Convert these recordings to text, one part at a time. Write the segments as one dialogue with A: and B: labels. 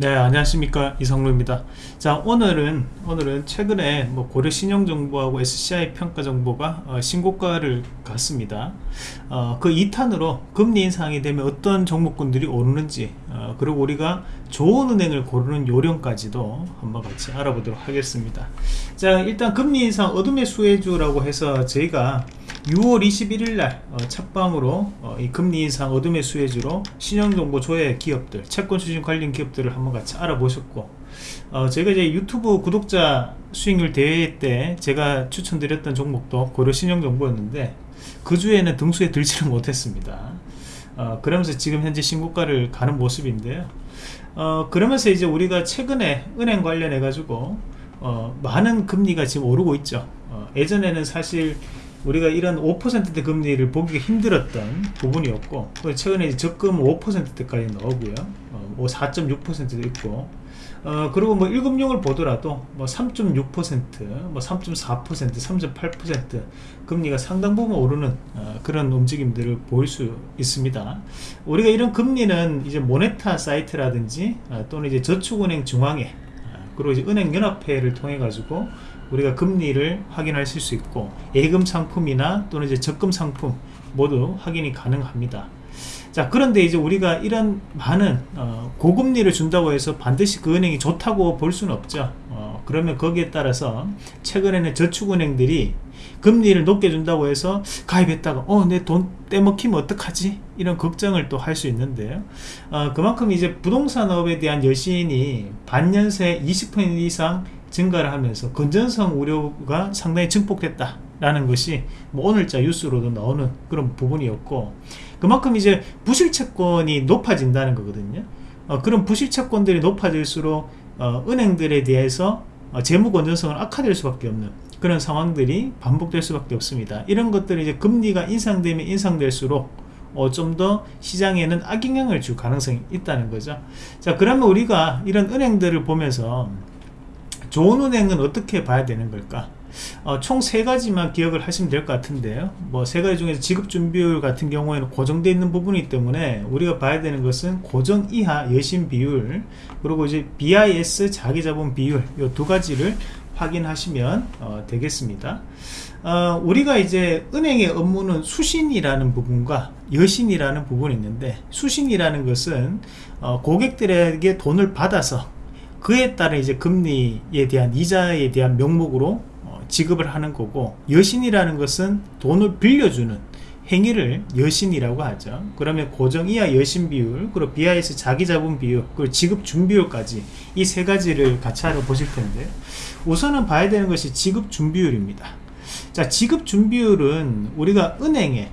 A: 네 안녕하십니까. 이성루입니다. 자 오늘은 오늘은 최근에 뭐 고려 신용 정보하고 SCI 평가 정보가 어, 신고가를 갔습니다. 어, 그 2탄으로 금리 인상이 되면 어떤 종목군들이 오르는지 어, 그리고 우리가 좋은 은행을 고르는 요령까지도 한번 같이 알아보도록 하겠습니다. 자 일단 금리 인상 어둠의 수혜주라고 해서 저희가 6월 21일 날 어, 첫방으로 어, 이 금리 인상 어둠의 수혜주로 신용정보 조회 기업들 채권 추진 관련 기업들을 한번 같이 알아보셨고 어, 제가 이제 유튜브 구독자 수익률 대회 때 제가 추천드렸던 종목도 고려 신용정보였는데 그 주에는 등수에 들지를 못했습니다. 어, 그러면서 지금 현재 신고가를 가는 모습인데요. 어, 그러면서 이제 우리가 최근에 은행 관련해 가지고 어, 많은 금리가 지금 오르고 있죠. 어, 예전에는 사실 우리가 이런 5%대 금리를 보기가 힘들었던 부분이었고 최근에 적금 5%대까지 나오고요 어, 뭐 4.6%도 있고 어, 그리고 뭐 1금융을 보더라도 뭐 3.6%, 뭐 3.4%, 3.8% 금리가 상당 부분 오르는 어, 그런 움직임들을 보일 수 있습니다. 우리가 이런 금리는 이제 모네타 사이트라든지 어, 또는 이제 저축은행 중앙회 어, 그리고 이제 은행연합회를 통해 가지고 우리가 금리를 확인하실 수 있고 예금 상품이나 또는 이제 적금 상품 모두 확인이 가능합니다. 자 그런데 이제 우리가 이런 많은 어, 고금리를 준다고 해서 반드시 그 은행이 좋다고 볼 수는 없죠 어, 그러면 거기에 따라서 최근에는 저축은행들이 금리를 높게 준다고 해서 가입했다가 어 내 돈 떼먹히면 어떡하지 이런 걱정을 또 할 수 있는데요 어, 그만큼 이제 부동산업에 대한 여신이 반년새 20% 이상 증가를 하면서 건전성 우려가 상당히 증폭됐다 라는 것이 뭐 오늘자 뉴스로도 나오는 그런 부분이었고 그만큼 이제 부실채권이 높아진다는 거거든요. 어, 그런 부실채권들이 높아질수록 어, 은행들에 대해서 어, 재무 건전성은 악화될 수밖에 없는 그런 상황들이 반복될 수밖에 없습니다. 이런 것들이 이제 금리가 인상되면 인상될수록 어, 좀 더 시장에는 악영향을 줄 가능성이 있다는 거죠. 자 그러면 우리가 이런 은행들을 보면서 좋은 은행은 어떻게 봐야 되는 걸까? 어, 총 세 가지만 기억을 하시면 될 것 같은데요. 뭐 세 가지 중에서 지급준비율 같은 경우에는 고정되어 있는 부분이기 때문에 우리가 봐야 되는 것은 고정 이하 여신 비율 그리고 이제 BIS 자기자본 비율 이 두 가지를 확인하시면 어, 되겠습니다. 어, 우리가 이제 은행의 업무는 수신이라는 부분과 여신이라는 부분이 있는데 수신이라는 것은 어, 고객들에게 돈을 받아서 그에 따른 이제 금리에 대한 이자에 대한 명목으로 어, 지급을 하는 거고 여신이라는 것은 돈을 빌려주는 행위를 여신이라고 하죠. 그러면 고정 이하 여신 비율 그리고 BIS 자기 자본 비율 그리고 지급 준비율까지 이 세 가지를 같이 알아보실 텐데 우선은 봐야 되는 것이 지급 준비율입니다. 자 지급 준비율은 우리가 은행에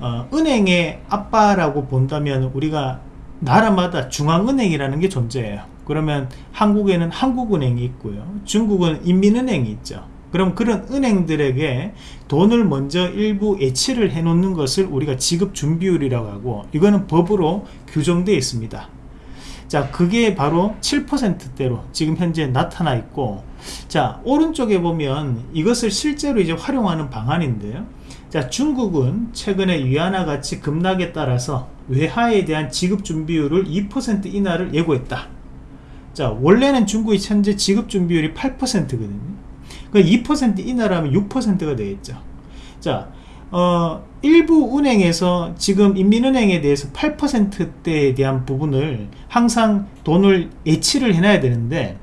A: 어, 은행의 아빠라고 본다면 우리가 나라마다 중앙은행이라는 게 존재해요 그러면 한국에는 한국은행이 있고요. 중국은 인민은행이 있죠. 그럼 그런 은행들에게 돈을 먼저 일부 예치를 해 놓는 것을 우리가 지급 준비율이라고 하고 이거는 법으로 규정되어 있습니다. 자 그게 바로 7%대로 지금 현재 나타나 있고 자 오른쪽에 보면 이것을 실제로 이제 활용하는 방안인데요. 자 중국은 최근에 위안화 가치 급락에 따라서 외화에 대한 지급 준비율을 2% 인하를 예고했다 자 원래는 중국이 현재 지급 준비율이 8%거든요. 그2% 인하라면 6%가 되겠죠. 자 어, 일부 은행에서 지금 인민은행에 대해서 8%대에 대한 부분을 항상 돈을 예치를 해놔야 되는데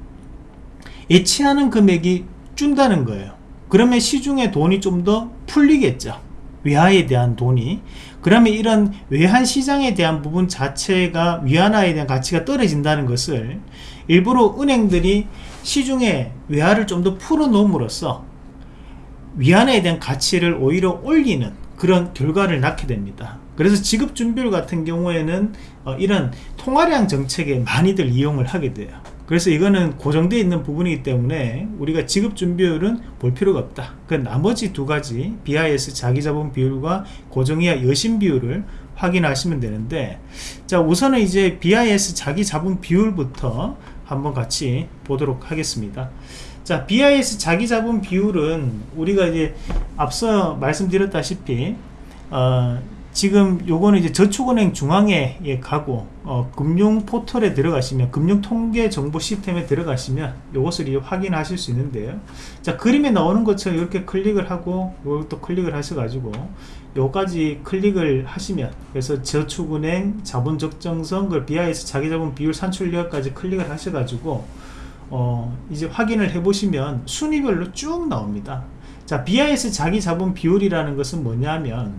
A: 예치하는 금액이 준다는 거예요. 그러면 시중에 돈이 좀 더 풀리겠죠 외화에 대한 돈이 그러면 이런 외환 시장에 대한 부분 자체가 위안화에 대한 가치가 떨어진다는 것을 일부러 은행들이 시중에 외화를 좀 더 풀어 놓음으로써 위안화에 대한 가치를 오히려 올리는 그런 결과를 낳게 됩니다. 그래서 지급 준비율 같은 경우에는 어, 이런 통화량 정책에 많이들 이용을 하게 돼요 그래서 이거는 고정되어 있는 부분이기 때문에 우리가 지급 준비율은 볼 필요가 없다. 그 나머지 두 가지 BIS 자기자본 비율과 고정이하 여신 비율을 확인하시면 되는데 자 우선은 이제 BIS 자기자본 비율부터 한번 같이 보도록 하겠습니다. 자 BIS 자기자본 비율은 우리가 이제 앞서 말씀드렸다시피 어, 지금 요거는 이제 저축은행 중앙에 예, 가고 어, 금융 포털에 들어가시면 금융 통계 정보 시스템에 들어가시면 요것을 확인하실 수 있는데요. 자 그림에 나오는 것처럼 이렇게 클릭을 하고 요것도 클릭을 하셔 가지고 요까지 클릭을 하시면 그래서 저축은행 자본 적정성 그 BIS 자기자본 비율 산출력까지 클릭을 하셔 가지고 어, 이제 확인을 해 보시면 순위별로 쭉 나옵니다. 자 BIS 자기자본 비율이라는 것은 뭐냐면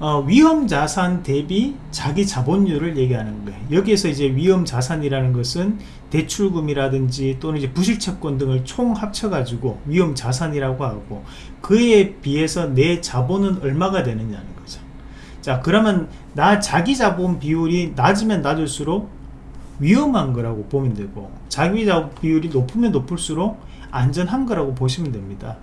A: 어, 위험 자산 대비 자기 자본율을 얘기하는 거예요. 여기에서 이제 위험 자산이라는 것은 대출금이라든지 또는 이제 부실채권 등을 총 합쳐가지고 위험 자산이라고 하고 그에 비해서 내 자본은 얼마가 되느냐는 거죠. 자, 그러면 나 자기 자본 비율이 낮으면 낮을수록 위험한 거라고 보면 되고 자기 자본 비율이 높으면 높을수록 안전한 거라고 보시면 됩니다.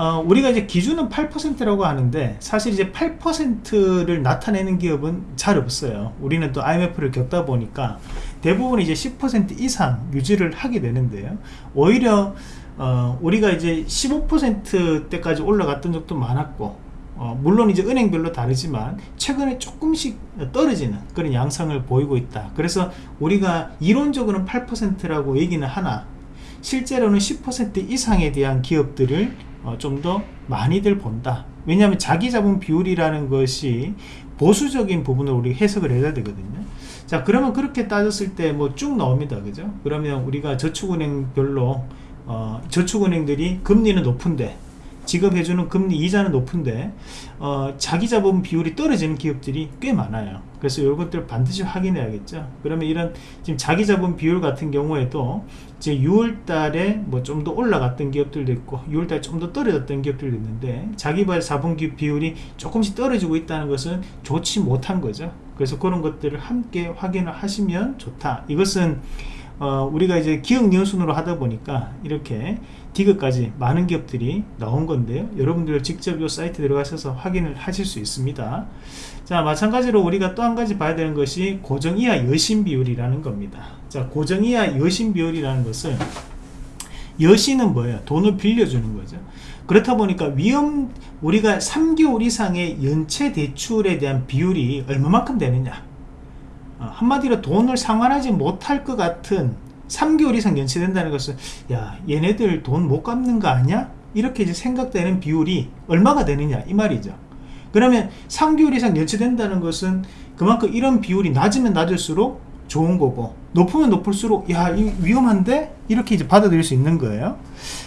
A: 어, 우리가 이제 기준은 8%라고 하는데 사실 이제 8%를 나타내는 기업은 잘 없어요. 우리는 또 IMF를 겪다 보니까 대부분 이제 10% 이상 유지를 하게 되는데요. 오히려 어, 우리가 이제 15%대까지 올라갔던 적도 많았고 어, 물론 이제 은행별로 다르지만 최근에 조금씩 떨어지는 그런 양상을 보이고 있다. 그래서 우리가 이론적으로는 8%라고 얘기는 하나 실제로는 10% 이상에 대한 기업들을 어, 좀 더 많이들 본다. 왜냐하면 자기 자본 비율이라는 것이 보수적인 부분을 우리 해석을 해야 되거든요. 자 그러면 그렇게 따졌을 때 뭐 쭉 나옵니다. 그죠? 그러면 우리가 저축은행별로 어, 저축은행들이 금리는 높은데 지급해주는 금리 이자는 높은데 어, 자기 자본 비율이 떨어지는 기업들이 꽤 많아요. 그래서 이것들 반드시 확인해야겠죠. 그러면 이런 지금 자기 자본 비율 같은 경우에도 이제 6월 달에 뭐 좀 더 올라갔던 기업들도 있고 6월 달에 좀 더 떨어졌던 기업들도 있는데 자기 자본 비율이 조금씩 떨어지고 있다는 것은 좋지 못한 거죠. 그래서 그런 것들을 함께 확인을 하시면 좋다. 이것은 어, 우리가 이제 기억 연순으로 하다 보니까 이렇게 디그까지 많은 기업들이 나온 건데요. 여러분들 직접 이 사이트 들어가셔서 확인을 하실 수 있습니다. 자 마찬가지로 우리가 또 한 가지 봐야 되는 것이 고정 이하 여신 비율이라는 겁니다. 자 고정 이하 여신 비율이라는 것은 여신은 뭐예요? 돈을 빌려주는 거죠. 그렇다 보니까 위험 우리가 3개월 이상의 연체 대출에 대한 비율이 얼마만큼 되느냐? 어, 한마디로 돈을 상환하지 못할 것 같은 3개월 이상 연체된다는 것은 야 얘네들 돈 못 갚는 거 아니야? 이렇게 이제 생각되는 비율이 얼마가 되느냐 이 말이죠. 그러면 3개월 이상 연체된다는 것은 그만큼 이런 비율이 낮으면 낮을수록 좋은 거고 높으면 높을수록 야 위험한데? 이렇게 이제 받아들일 수 있는 거예요.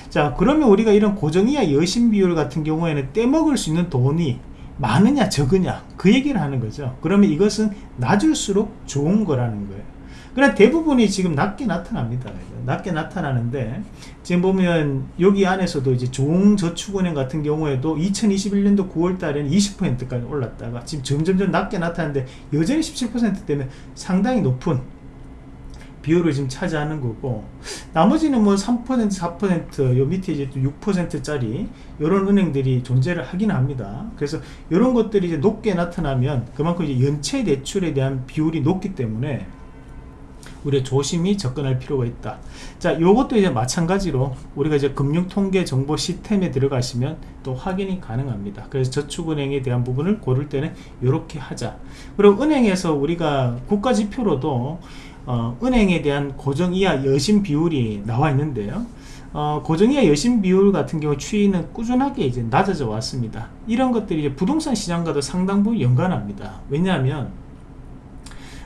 A: 자 그러면 우리가 이런 고정이야 여신 비율 같은 경우에는 떼먹을 수 있는 돈이 많으냐 적으냐 그 얘기를 하는 거죠. 그러면 이것은 낮을수록 좋은 거라는 거예요 그러나 대부분이 지금 낮게 나타납니다. 낮게 나타나는데 지금 보면 여기 안에서도 이제 종저축은행 같은 경우에도 2021년도 9월 달에는 20%까지 올랐다가 지금 점점점 낮게 나타나는데 여전히 17% 때문에 상당히 높은 비율을 지금 차지하는 거고 나머지는 뭐 3% 4%요 밑에 이제 6%짜리 이런 은행들이 존재를 하긴 합니다. 그래서 이런 것들이 이제 높게 나타나면 그만큼 이제 연체 대출에 대한 비율이 높기 때문에 우리가 조심히 접근할 필요가 있다. 자 요것도 이제 마찬가지로 우리가 이제 금융통계 정보 시스템에 들어가시면 또 확인이 가능합니다. 그래서 저축은행에 대한 부분을 고를 때는 이렇게 하자. 그리고 은행에서 우리가 국가지표로도 어, 은행에 대한 고정 이하 여신 비율이 나와 있는데요. 어, 고정이하 여신 비율 같은 경우 추이는 꾸준하게 이제 낮아져 왔습니다. 이런 것들이 부동산 시장과도 상당 부분 연관합니다. 왜냐하면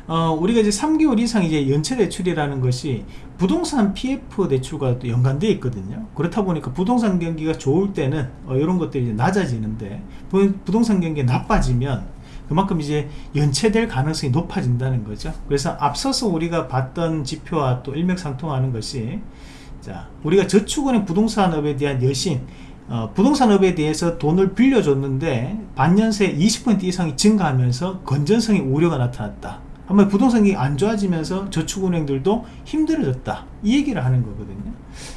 A: 어, 우리가 이제 3개월 이상 이제 연체 대출이라는 것이 부동산 PF 대출과 또 연관되어 있거든요. 그렇다 보니까 부동산 경기가 좋을 때는 어, 이런 것들이 이제 낮아지는데 부동산 경기가 나빠지면 그만큼 이제 연체될 가능성이 높아진다는 거죠. 그래서 앞서서 우리가 봤던 지표와 또 일맥상통하는 것이 자 우리가 저축은행 부동산업에 대한 여신 어, 부동산업에 대해서 돈을 빌려줬는데 반년새 20% 이상이 증가하면서 건전성의 우려가 나타났다. 한번 부동산이 안 좋아지면서 저축은행들도 힘들어졌다. 이 얘기를 하는 거거든요.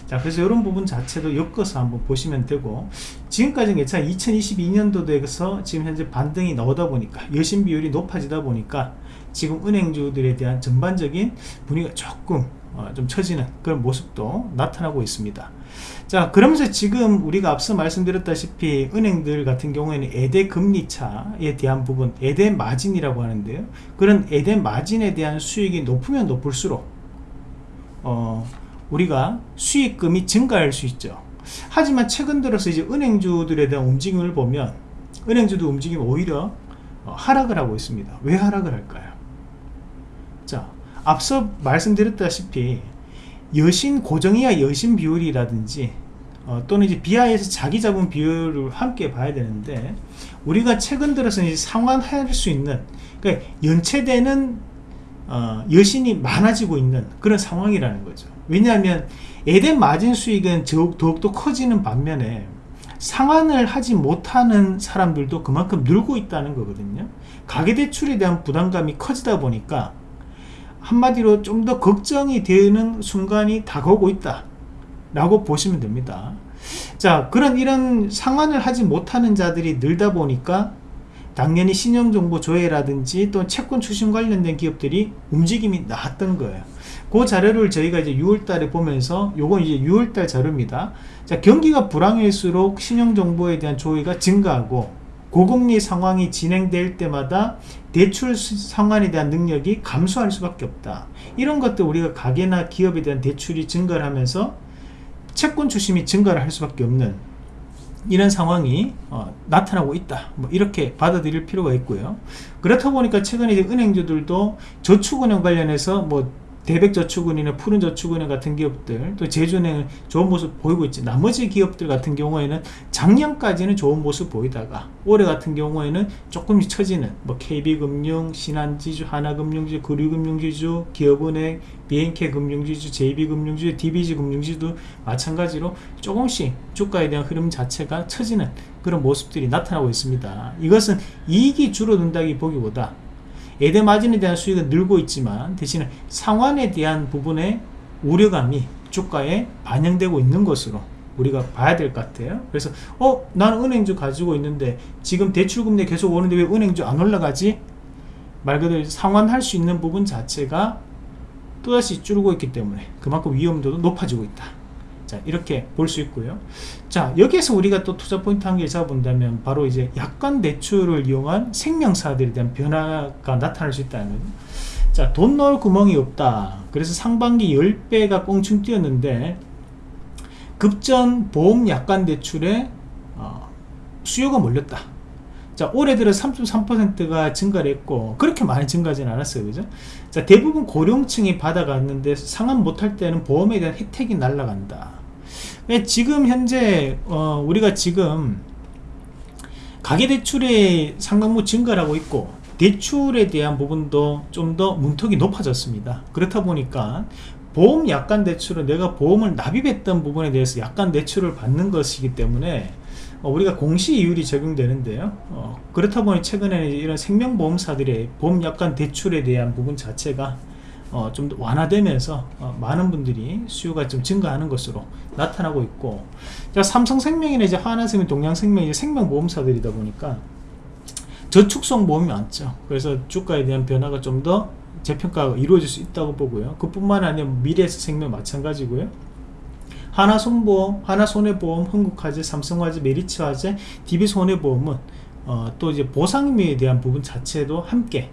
A: 자 그래서 이런 부분 자체도 엮어서 한번 보시면 되고 지금까지는 괜찮아 2022년도에서 지금 현재 반등이 나오다 보니까 여신 비율이 높아지다 보니까 지금 은행주들에 대한 전반적인 분위기가 조금 어, 좀 처지는 그런 모습도 나타나고 있습니다 자 그러면서 지금 우리가 앞서 말씀드렸다시피 은행들 같은 경우에는 에대 금리차에 대한 부분 에대 마진이라고 하는데요. 그런 에대 마진에 대한 수익이 높으면 높을수록 어, 우리가 수익금이 증가할 수 있죠. 하지만 최근 들어서 이제 은행주들에 대한 움직임을 보면 은행주도 움직임 오히려 어, 하락을 하고 있습니다. 왜 하락을 할까요? 자 앞서 말씀드렸다시피 여신 고정이야 여신 비율이라든지 어, 또는 이제 비하에서 자기 자본 비율을 함께 봐야 되는데 우리가 최근 들어서 이제 상환할 수 있는 그러니까 연체되는 어, 여신이 많아지고 있는 그런 상황이라는 거죠. 왜냐하면 에덴 마진 수익은 더욱더 커지는 반면에 상환을 하지 못하는 사람들도 그만큼 늘고 있다는 거거든요. 가계대출에 대한 부담감이 커지다 보니까 한마디로 좀 더 걱정이 되는 순간이 다가오고 있다. 라고 보시면 됩니다. 자 그런 이런 상환을 하지 못하는 자들이 늘다 보니까 당연히 신용정보 조회라든지 또 채권 추심 관련된 기업들이 움직임이 나왔던 거예요. 그 자료를 저희가 이제 6월달에 보면서 요건 이제 6월달 자료입니다. 자 경기가 불황일수록 신용정보에 대한 조회가 증가하고 고금리 상황이 진행될 때마다 대출 상환에 대한 능력이 감소할 수밖에 없다. 이런 것들 우리가 가게나 기업에 대한 대출이 증가를 하면서 채권 추심이 증가를 할 수밖에 없는 이런 상황이 어, 나타나고 있다. 뭐 이렇게 받아들일 필요가 있고요. 그렇다 보니까 최근에 은행주들도 저축은행 관련해서 뭐 대백저축은이나 푸른저축은행 같은 기업들 또 제주은행은 좋은 모습 보이고 있지. 나머지 기업들 같은 경우에는 작년까지는 좋은 모습 보이다가 올해 같은 경우에는 조금씩 처지는 뭐 KB금융, 신한지주, 하나금융지주, 구류금융지주, 기업은행, BNK 금융지주, JB금융지주, DBG금융지주도 마찬가지로 조금씩 주가에 대한 흐름 자체가 처지는 그런 모습들이 나타나고 있습니다. 이것은 이익이 줄어든다기 보기보다 에덴 마진에 대한 수익은 늘고 있지만 대신에 상환에 대한 부분의 우려감이 주가에 반영되고 있는 것으로 우리가 봐야 될 것 같아요. 그래서 어 나는 은행주 가지고 있는데 지금 대출금리 계속 오는데 왜 은행주 안 올라가지? 말 그대로 상환할 수 있는 부분 자체가 또다시 줄고 있기 때문에 그만큼 위험도도 높아지고 있다 자 이렇게 볼 수 있고요. 자 여기에서 우리가 또 투자 포인트 한 개 잡아본다면 바로 이제 약관 대출을 이용한 생명사들에 대한 변화가 나타날 수 있다는. 자돈 넣을 구멍이 없다. 그래서 상반기 10배가 꽁충 뛰었는데 급전 보험 약관 대출에 어, 수요가 몰렸다. 자 올해 들어 3.3%가 증가를 했고 그렇게 많이 증가하지는 않았어요. 그죠? 자 대부분 고령층이 받아갔는데 상환 못할 때는 보험에 대한 혜택이 날라간다. 예, 지금 현재 어, 우리가 지금 가계대출의 상당부 증가를 하고 있고 대출에 대한 부분도 좀 더 문턱이 높아졌습니다. 그렇다 보니까 보험 약관 대출은 내가 보험을 납입했던 부분에 대해서 약관 대출을 받는 것이기 때문에 어, 우리가 공시이율이 적용되는데요. 어, 그렇다 보니 최근에 이런 생명보험사들의 보험 약관 대출에 대한 부분 자체가 어, 좀 완화되면서 어, 많은 분들이 수요가 좀 증가하는 것으로 나타나고 있고 자, 삼성생명이나 이제 하나생명, 동양생명이 생명보험사들이다 보니까 저축성 보험이 많죠. 그래서 주가에 대한 변화가 좀 더 재평가가 이루어질 수 있다고 보고요. 그뿐만 아니라 미래에서 생명 마찬가지고요. 하나손보험, 하나손해보험, 흥국화재, 삼성화재, 메리츠화재, DB손해보험은 어, 또 이제 보상임에 대한 부분 자체도 함께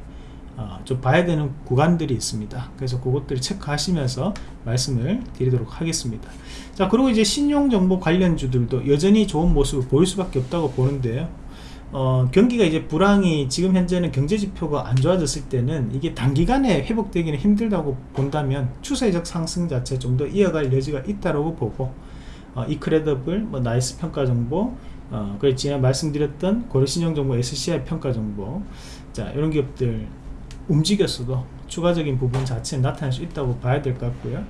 A: 어, 좀 봐야 되는 구간들이 있습니다. 그래서 그것들을 체크하시면서 말씀을 드리도록 하겠습니다. 자 그리고 이제 신용정보 관련주들도 여전히 좋은 모습을 보일 수밖에 없다고 보는데요. 어, 경기가 이제 불황이 지금 현재는 경제지표가 안 좋아졌을 때는 이게 단기간에 회복되기는 힘들다고 본다면 추세적 상승 자체 좀 더 이어갈 여지가 있다고 보고 어, 이크레더블, 뭐 나이스 평가 정보 어, 그리고 지난 말씀드렸던 고려신용정보 SCI 평가 정보 자 이런 기업들 움직였어도 추가적인 부분 자체는 나타날 수 있다고 봐야 될 것 같고요.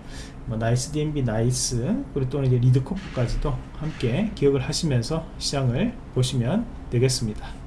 A: 뭐 나이스 DNB 나이스. 그리고 또는 이제 리드 코프까지도 함께 기억을 하시면서 시장을 보시면 되겠습니다